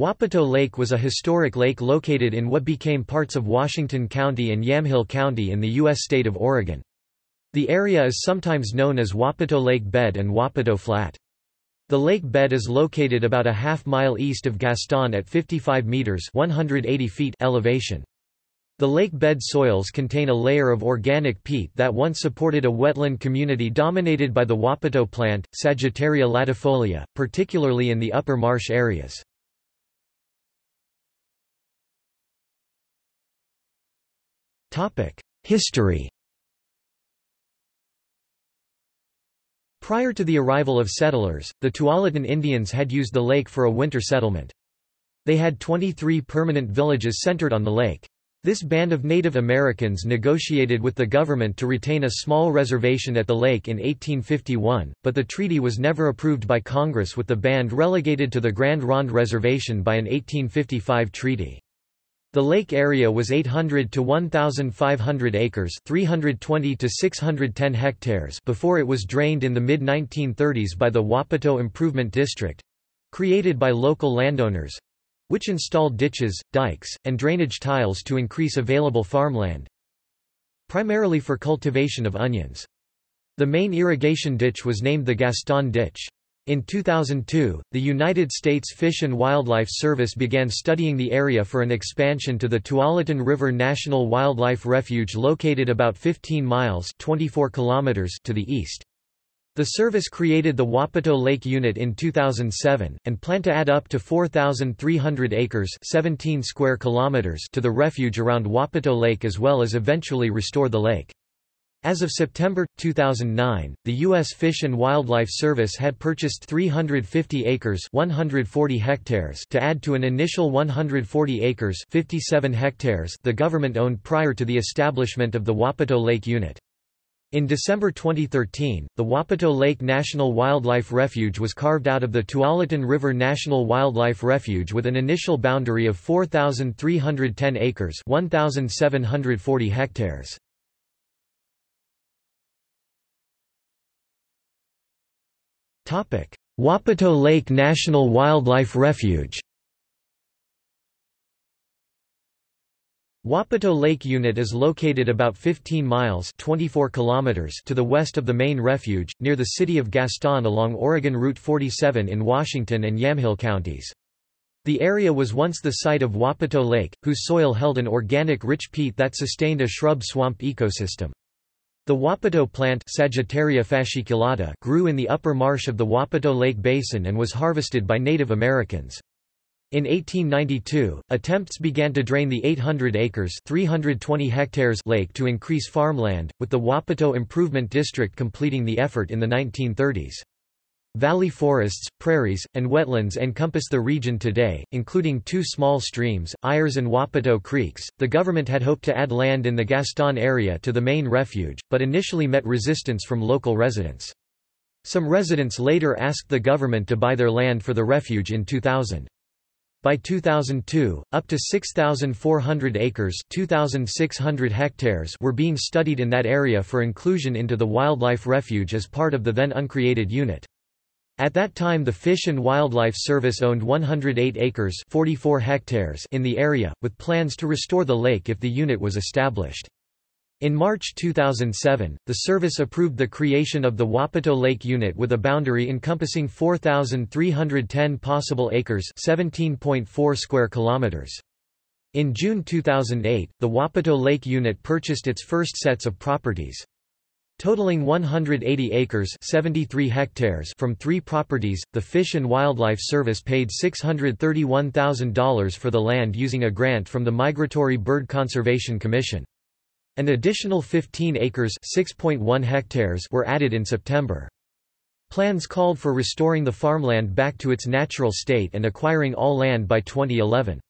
Wapato Lake was a historic lake located in what became parts of Washington County and Yamhill County in the U.S. state of Oregon. The area is sometimes known as Wapato Lake Bed and Wapato Flat. The lake bed is located about a half mile east of Gaston at 55 meters 180 feet elevation. The lake bed soils contain a layer of organic peat that once supported a wetland community dominated by the Wapato plant, Sagittaria latifolia, particularly in the upper marsh areas. History Prior to the arrival of settlers, the Tualatin Indians had used the lake for a winter settlement. They had 23 permanent villages centered on the lake. This band of Native Americans negotiated with the government to retain a small reservation at the lake in 1851, but the treaty was never approved by Congress with the band relegated to the Grand Ronde Reservation by an 1855 treaty. The lake area was 800 to 1,500 acres 320 to 610 hectares before it was drained in the mid-1930s by the Wapato Improvement District—created by local landowners—which installed ditches, dikes, and drainage tiles to increase available farmland, primarily for cultivation of onions. The main irrigation ditch was named the Gaston Ditch. In 2002, the United States Fish and Wildlife Service began studying the area for an expansion to the Tualatin River National Wildlife Refuge located about 15 miles 24 kilometers to the east. The service created the Wapato Lake Unit in 2007, and plan to add up to 4,300 acres 17 square kilometers to the refuge around Wapato Lake as well as eventually restore the lake. As of September 2009, the U.S. Fish and Wildlife Service had purchased 350 acres 140 hectares to add to an initial 140 acres 57 hectares the government owned prior to the establishment of the Wapato Lake Unit. In December 2013, the Wapato Lake National Wildlife Refuge was carved out of the Tualatin River National Wildlife Refuge with an initial boundary of 4,310 acres 1,740 hectares. Wapato Lake National Wildlife Refuge Wapato Lake Unit is located about 15 miles 24 kilometers to the west of the main refuge, near the city of Gaston along Oregon Route 47 in Washington and Yamhill counties. The area was once the site of Wapato Lake, whose soil held an organic rich peat that sustained a shrub-swamp ecosystem. The Wapato plant Sagittaria fasciculata grew in the upper marsh of the Wapato Lake Basin and was harvested by Native Americans. In 1892, attempts began to drain the 800 acres 320 hectares lake to increase farmland, with the Wapato Improvement District completing the effort in the 1930s. Valley forests, prairies, and wetlands encompass the region today, including two small streams, Ayers and Wapato Creeks. The government had hoped to add land in the Gaston area to the main refuge, but initially met resistance from local residents. Some residents later asked the government to buy their land for the refuge in 2000. By 2002, up to 6,400 acres 2,600 hectares were being studied in that area for inclusion into the wildlife refuge as part of the then uncreated unit. At that time the Fish and Wildlife Service owned 108 acres 44 hectares in the area, with plans to restore the lake if the unit was established. In March 2007, the service approved the creation of the Wapato Lake Unit with a boundary encompassing 4,310 possible acres 17.4 square kilometers. In June 2008, the Wapato Lake Unit purchased its first sets of properties. Totaling 180 acres 73 hectares from three properties, the Fish and Wildlife Service paid $631,000 for the land using a grant from the Migratory Bird Conservation Commission. An additional 15 acres 6.1 hectares were added in September. Plans called for restoring the farmland back to its natural state and acquiring all land by 2011.